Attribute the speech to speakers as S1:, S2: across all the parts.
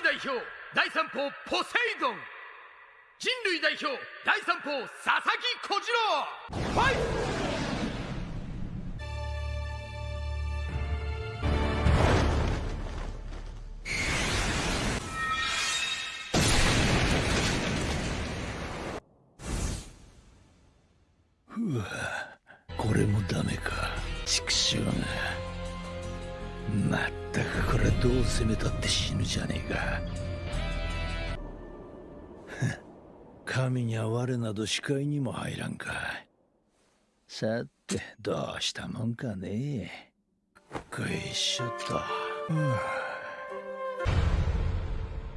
S1: 神代表第三砲ポセイドン。人類代表第三砲佐々木小次郎。ファイト
S2: うわこれもダメか。畜生が。まったくこれどう攻めたって死ぬじゃねえか。神には我など視界にも入らんか。さてどうしたもんかね。こいしょっと、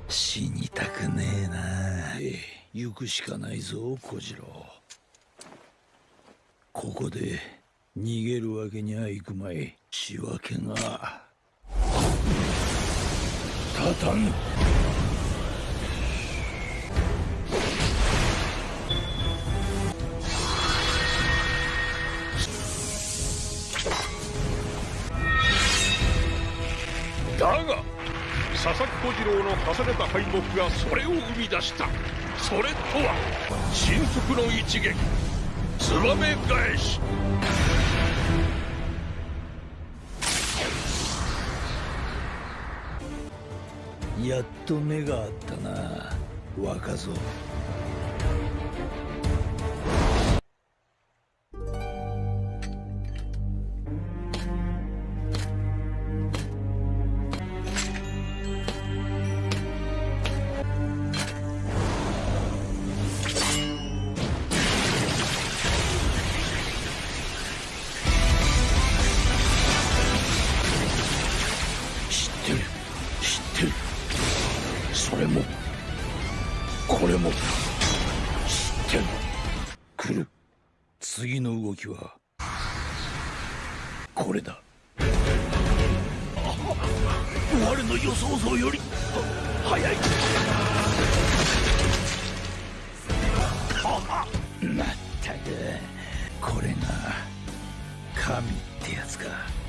S2: 死にたくねえな。行くしかないぞ小次郎。ここで逃げるわけにはいくまい仕分けが。立たぬ
S3: だが佐々木小次郎の重ねた敗北がそれを生み出した。それとは神速の一撃。ツバメ返し
S2: やっと目があったな。若造。知ってる。れもこれも知ってる来る。次の動きはこれだ。我の予想像よりは早い。まったくこれが神ってやつか。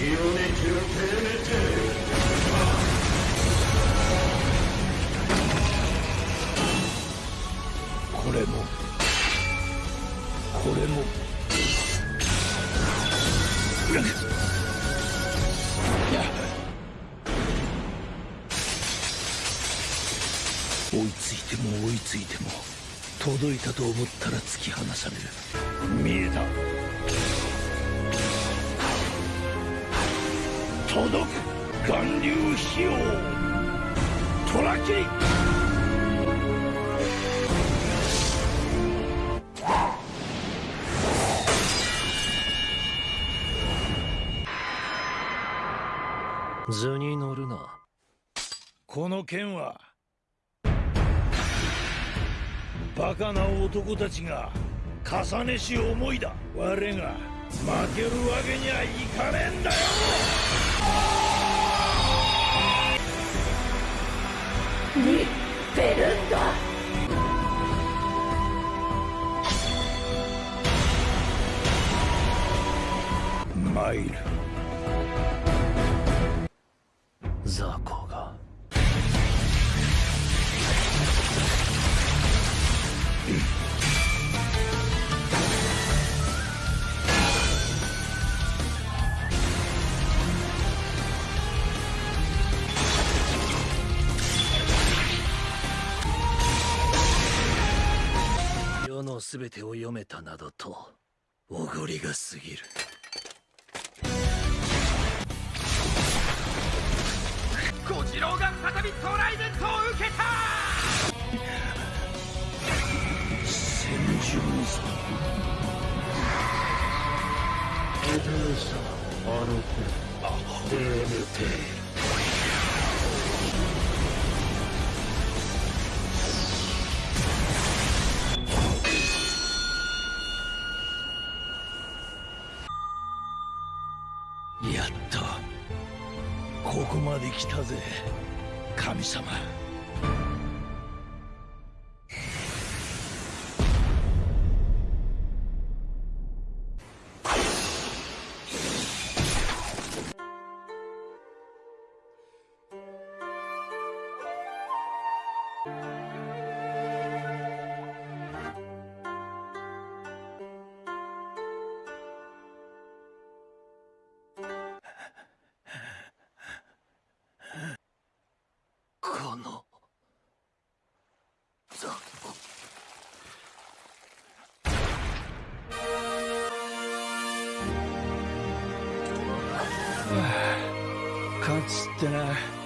S2: これもこれも。追いついても追いついても届いたと思ったら突き放される。見えた。届く。巌流費用虎切り
S4: 図に乗るな。
S2: この剣はバカな男たちが重ねし思いだ。我が負けるわけにはいかねえんだよ参る
S4: 雑魚が世のすべてを読めたなどとおごりが過ぎる
S1: 次郎が再びトライデントを受けた。
S2: 戦場さエドルさあの子あデーメテールここまで来たぜ神様。勝つってな。